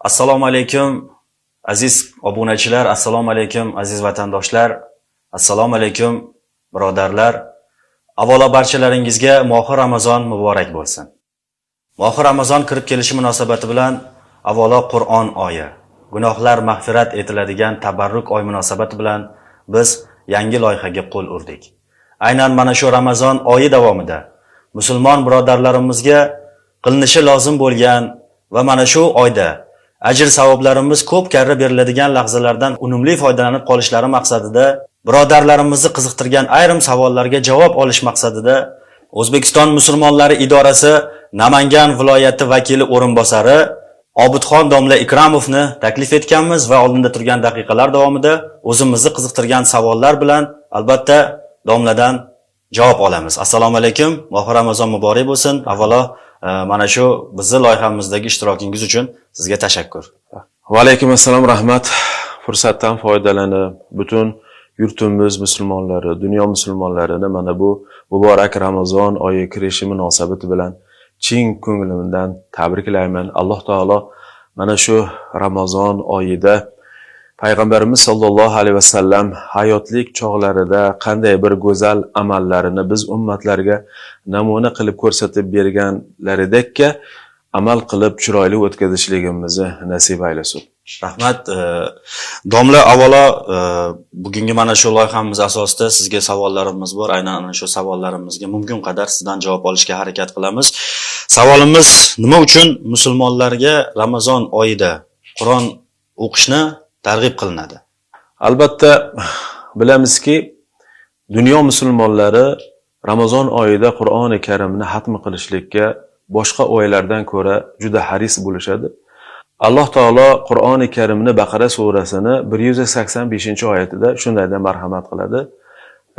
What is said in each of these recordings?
assalomu alaykum aziz obunachilar assalomu alaykum aziz vatandoshlar assalomu alaykum birodarlar. Avvalo barchalaringizga mohir ramazon muborak bo'lsin. Mohir ramazon kirib kelishi munosabati bilan avvalo qur'on oyi gunohlar mag'firat etiladigan tabarruk oy munosabati bilan biz yangi loyihaga qo'l urdik. Aynan mana shu ramazon oyi davomida musulmon birodarlarimizga qilinishi lozim bo'lgan va mana shu oyda ajr savoblarimiz ko'p karra beriladigan lahzalardan unumli foydalanib qolishlari maqsadida birodarlarimizni qiziqtirgan ayrim savollarga javob olish maqsadida o'zbekiston musulmonlari idorasi namangan viloyati vakili o'rinbosari obidxon domla ikramovni taklif etganmiz va oldinda turgan daqiqalar davomida o'zimizni qiziqtirgan savollar bilan albatta domladan javob olamiz. Assalomu alaykum mohi ramazon muborak bo'lsin. Avvalo mana shu bizni loyihamizdagi ishtirokingiz uchun sizga tashakkur. Va alaykum assalom rahmat. Fursatdan foydalanib butun yurtimiz musulmonlari dunyo musulmonlarini mana bu muborak ramazon oyi kirishi munosabati bilan chin ko'nglimdan tabriklayman. Alloh taolo mana shu ramazon oyida payg'ambarimiz sollallohu alayhi vasallam hayotlik chog'larida qanday bir go'zal amallarini biz ummatlarga namuna qilib ko'rsatib berganlaridekka amal qilib chiroyli o'tkazishligimizni nasib aylasin. Rahmat. Domla avvalo e, bugungi mana shu loyihamiz asosida sizga savollarimiz bor. Aynan ana shu savollarimizga mumkin qadar sizdan javob olishga harakat qilamiz. Savolimiz nima uchun musulmonlarga ramazon oyida qur'on o'qishni targ'ib qilinadi albatta bilamizki dunyo musulmonlari ramazon oyida qur'oni karimni hatm qilishlikka boshqa oylardan ko'ra juda haris bo'lishadi alloh taolo qur'oni karimni baqara surasini bir yuz sakson beshinchi oyatida shunday deb marhamat qiladi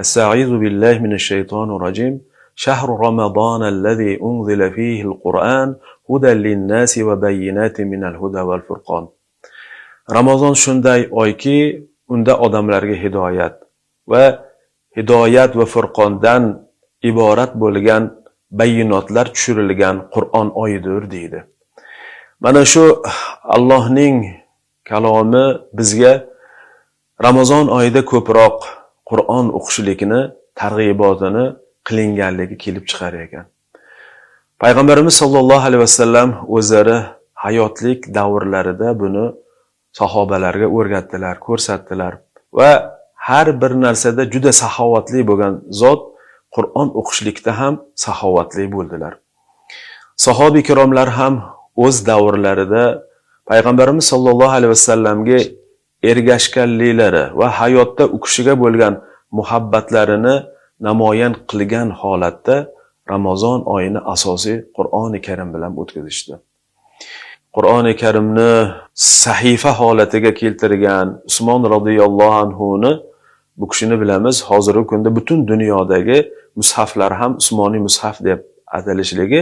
astaizu billahi minash shaytonir rojim شهر رمضان الذي أنزل فيه القرآن هدى للناس وبينات من الهدى والفرقان ramazon shunday oyki unda odamlarga hidoyat va hidoyat va furqondan iborat bo'lgan bayinotlar tushirilgan qur'on oyidir deydi. Mana shu allohning kalomi bizga ramazon oyida ko'proq qur'on o'qishlikni targ'ibotini qilinganligi kelib chiqar ekan. Payg'ambarimiz sollallohu alayhi vasallam o'zlari hayotlik davrlarida buni sahobalarga o'rgatdilar ko'rsatdilar va har bir narsada juda saxovatli bo'lgan zot qur'on o'qishlikda ham saxovatli bo'ldilar. Sahobiy ikromlar ham o'z davrlarida payg'ambarimiz sollallohu alayhi vasallamga ergashganliklari va hayotda u kishiga bo'lgan muhabbatlarini namoyon qilgan holatda ramazon oyini asosiy qur'oni karim bilan o'tkazishdi. Qur'oni karimni sahifa holatiga keltirgan usmon roziyallohu anhuni bu kishini bilamiz hozirgi kunda butun dunyodagi mushaflar ham usmoniy mushaf deb atalishligi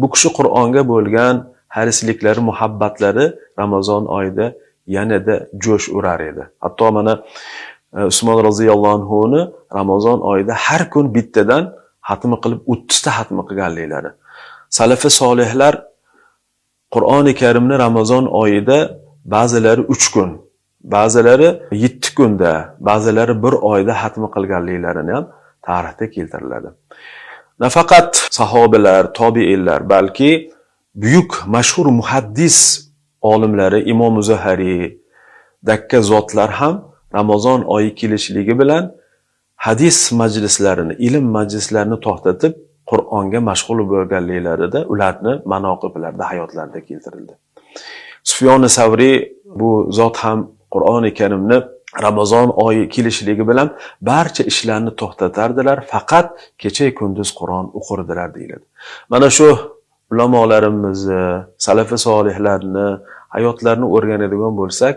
bu kishi qur'onga bo'lgan harisliklari muhabbatlari ramazon oyida yanada jo'sh urar edi. Hatto mana e, usmon roziyallohu anhuni ramazon oyida har kun bittadan hatmi qilib o'ttizta hatmi qilganliklari. Salafi solihlar qur'oni karimni ramazon oyida ba'zilari uch kun ba'zilari yetti kunda ba'zilari bir oyda hatmi qilganliklarini ham tarixda keltiriladi. Nafaqat sahobalar tobiinlar balki buyuk mashhur muhaddis olimlari imom zuhariy dakka zotlar ham ramazon oyi kelishligi bilan hadis majlislarini ilm majlislarini to'xtatib qur'onga mashg'ul bo'lganliklarida ularni manoqiblarda hayotlarida keltirildi. Sufyoni savriy bu zot ham qur'oni karimni ramazon oyi kelishligi bilan barcha ishlarni to'xtatardilar faqat kecha kunduz qur'on o'qirdilar deyiladi. Mana shu ulamolarimizni salafi solihlarni hayotlarini o'rganadigan bo'lsak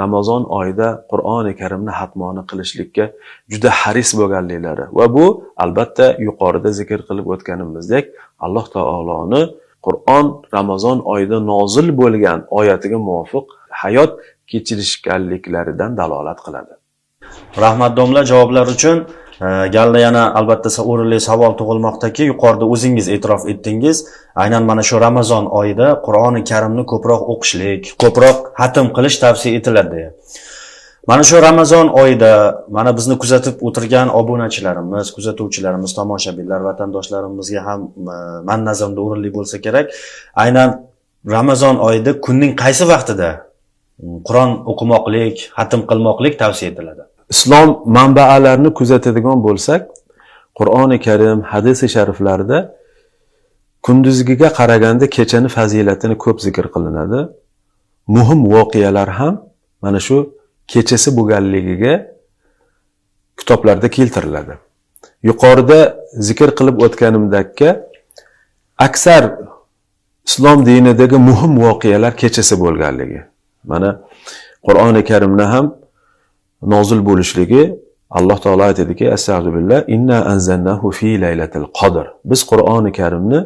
ramazon oyida qur'oni karimni hatmoni qilishlikka juda haris bo'lganliklari va bu albatta yuqorida zikr qilib o'tganimizdek alloh taoloni qur'on ramazon oyida nozil bo'lgan oyatiga muvofiq hayot kechirishganliklaridan dalolat qiladi. Rahmat domla javoblar uchun E, Galda yana albatta o'rinli savol tug'ilmoqdaki, yuqorida o'zingiz e'tirof etdingiz, aynan mana shu Ramazon oyida Qur'oni Karimni ko'proq o'qishlik, ko'proq hatm qilish tavsiya etiladi deya. Mana shu Ramazon oyida mana bizni kuzatib o'tirgan obunachilarimiz, kuzatuvchilarimiz, tomoshabinlar, vatandoshlarimizga ham e, man nazarimda o'rinli bo'lsa kerak. Aynan Ramazon oyida kunning qaysi vaqtida mm, Qur'on o'qimoqlik, hatm qilmoqlik tavsiya etiladi? Islom manbalarini kuzatadigan bo'lsak qur'oni karim hadisi shariflarda kunduzgiga qaraganda kechani fazilatini ko'p zikr qilinadi. Muhim voqealar ham mana shu kechasi bo'lganligiga kitoblarda keltiriladi. Yuqorida zikr qilib o'tganimdakka aksar islom dinidagi muhim voqealar kechasi bo'lganligi. Mana qur'oni karimni ham nozil bo'lishligi alloh taolo aytadiki astag'firullah inna anzalnahu fi laylatil qadr. Biz qur'oni karimni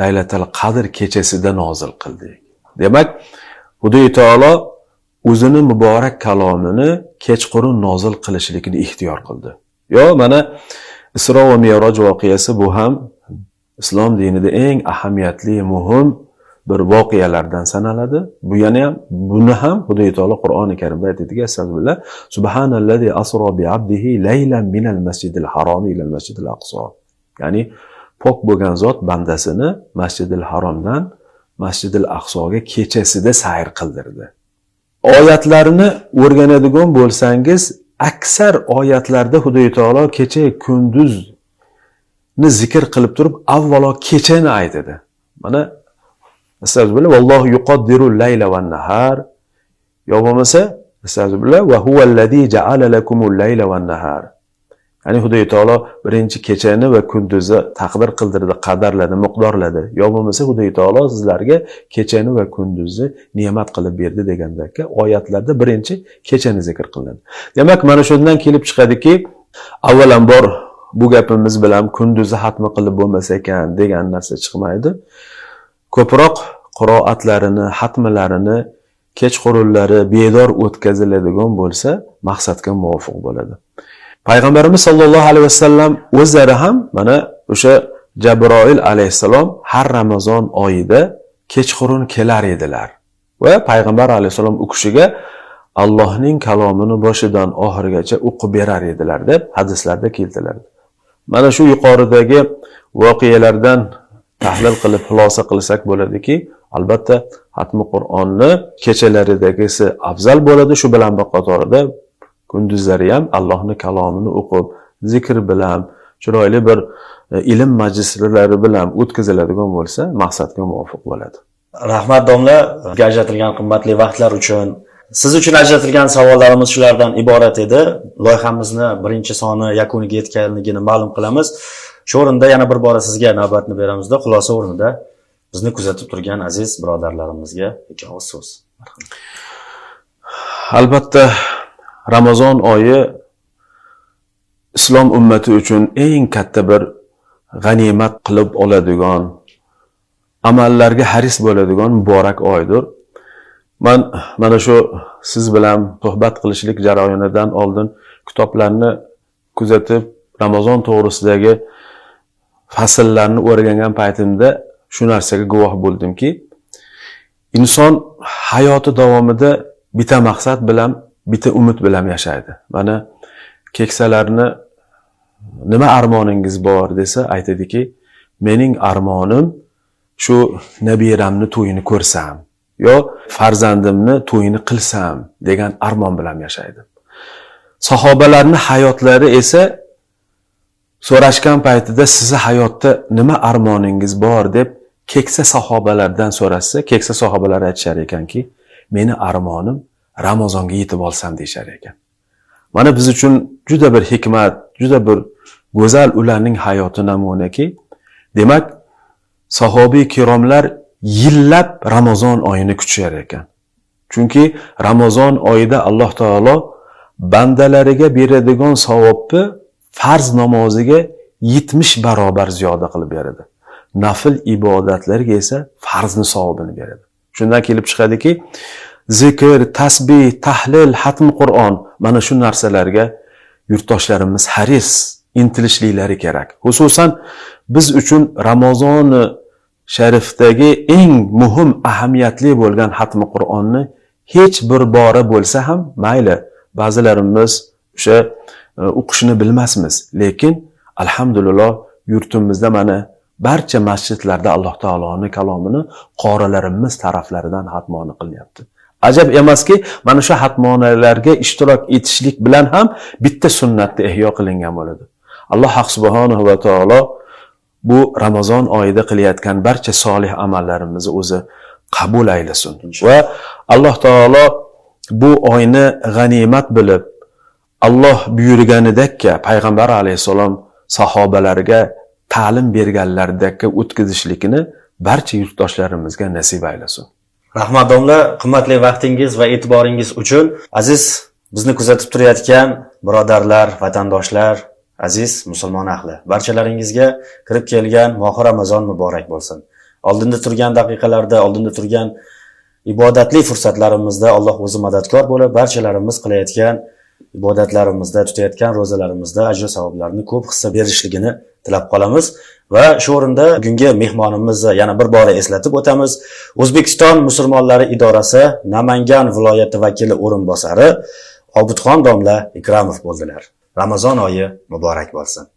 laylatil qadr kechasida nozil qildik. Demak xudoy taolo o'zini muborak kalomini kechqurun nozil qilishlikni ixtiyor qildi. Yo mana isro va meroj voqeasi bu ham islom dinida eng ahamiyatli muhim bir voqealardan sanaladi. Bu yana ham buni ham xudoy taolo qur'oni karimda aytadiki astag'firullah subhanallazi asro bi abdihi laylan minal masjidil haromi ilal masjidil aqso ya'ni pok bo'lgan zot bandasini masjidil haromdan masjidil aqsoga kechasida sayr qildirdi. Oyatlarni o'rganadigan bo'lsangiz aksar oyatlarda xudoy taolo kecha kunduzni zikr qilib turib avvalo kechani aytadi. Mana astag'firullah vallohu yuqaddiru layla va nahar. Yo bo'lmasa astag'firullah va huvallazi ja'ala lakumul layla va nahar. Ya'ni xudoy taolo birinchi kechani va kunduzni taqdir qildirdi qadarladi miqdorladi. Yo bo'lmasa xudoy taolo sizlarga kechani va kunduzni ne'mat qilib berdi degandaka oyatlarda birinchi kechani zikr qilinadi. Demak mana shundan kelib chiqadiki avvalambor bu gapimiz bilan kunduzni hatmi qilib bo'lmas ekan degan narsa chiqmaydi. Ko'proq qiroatlarini hatmlarini kechqurunlari bedor o'tkaziladigan bo'lsa maqsadga muvofiq bo'ladi. Payg'ambarimiz sollallohu alayhi vasallam o'zlari ham mana o'sha jabroil alayhissalom har ramazon oyida kechqurun kelar edilar. Va payg'ambar alayhissalom u kishiga allohning kalomini boshidan oxirigacha o'qib berar edilar deb hadislarda keltiriladi mana shu yuqoridagi voqealardan tahlil qilib xulosa qilsak bo'ladiki albatta hatmi qur'onni kechalaridagisi afzal bo'ladi shu bilan bir qatorida kunduzlari ham allohni kalomini o'qib zikr bilan chiroyli bir e, ilm majlislari bilan o'tkaziladigan bo'lsa maqsadga muvofiq bo'ladi Rahmat domla, bizga ajratilgan qimmatli vaqtlar uchun. Siz uchun ajratilgan savollarimiz shulardan iborat edi. Loyihamizni birinchi soni yakuniga yetganligini ma'lum qilamiz. Shu o'rinda yana bir bora sizga navbatni beramizda, xulosa o'rnida bizni kuzatib turgan aziz birodarlarimizga ikki og'iz so'z. albatta ramazon oyi islom ummati uchun eng katta bir g'animat qilib oladigan amallarga haris bo'ladigan muborak oydir man mana shu siz bilan suhbat qilishlik jarayonidan oldin kitoblarni kuzatib ramazon to'g'risidagi fasllarni o'rgangan paytimda shu narsaga guvoh bo'ldimki inson hayoti davomida bitta maqsad bilan bitta umid bilan yashaydi. Mana keksalarni nima armoningiz bor desa aytadiki mening armonim shu nabiramni to'yini ko'rsam yo farzandimni to'yini qilsam degan armon bilan yashaydi. Sahobalarni hayotlari esa so'rashgan paytida sizni hayotda nima armoningiz bor deb keksa sahobalardan so'rashsa keksa sahobalar aytishar ekanki meni armonim ramazonga yetib olsam deyishar ekan. Mana biz uchun juda bir hikmat juda bir go'zal ularning hayoti namunaki. Demak sahobiy kiromlar yillab ramazon oyini kutishar ekan. Chunki ramazon oyida alloh taolo bandalariga beradigan savobni farz namoziga yetmish barobar ziyoda qilib beradi. Nafl ibodatlarga esa farzni savobini beradi. Shundan kelib chiqadiki zikr tasbih tahlil hatm qur'on mana shu narsalarga yurtdoshlarimiz haris intilishliklari kerak. Xususan biz uchun ramazoni sharifdagi eng muhim ahamiyatli bo'lgan hatmi qur'onni hech bir bora bo'lsa ham mayli ba'zilarimiz o'sha o'qishni bilmasmiz. Lekin alhamdulillah yurtimizda mana barcha masjidlarda alloh taoloni kalomini qorilarimiz taraflaridan hatmoni qilyapti ajab emaski mana shu hatmonalarga ishtirok etishlik bilan ham bitta sunnatni ihyo qilingan bo'ladi. Alloh subhanahu va taolo bu ramazon oyida qilayotgan barcha solih amallarimizni o'zi qabul aylasin. Va alloh taolo bu oyni g'animat bilib alloh buyurganidekka payg'ambar alayhissalom sahobalariga ta'lim berganlaridekka o'tkazishlikni barcha yurtdoshlarimizga nasib aylasin. Rahmat domla qimmatli vaqtingiz va e'tiboringiz uchun aziz bizni kuzatib turayotgan birodarlar vatandoshlar aziz musulmon ahli barchalaringizga kirib kelgan mohi ramazon muborak bo'lsin. Oldinda turgan daqiqalarda oldinda turgan ibodatli fursatlarimizda alloh o'zi madadkor bo'lib barchalarimiz qilayotgan ibodatlarimizda tutayotgan ro'zalarimizda ajr savoblarni ko'p hissa berishligini tilab qolamiz. Va shu o'rinda bugungi mehmonimizni yana bir bora eslatib o'tamiz. O'zbekiston musulmonlari idorasi namangan viloyati vakili o'rinbosari obidxon domla ikramov bo'ldilar. Ramazon oyi muborak bo'lsin.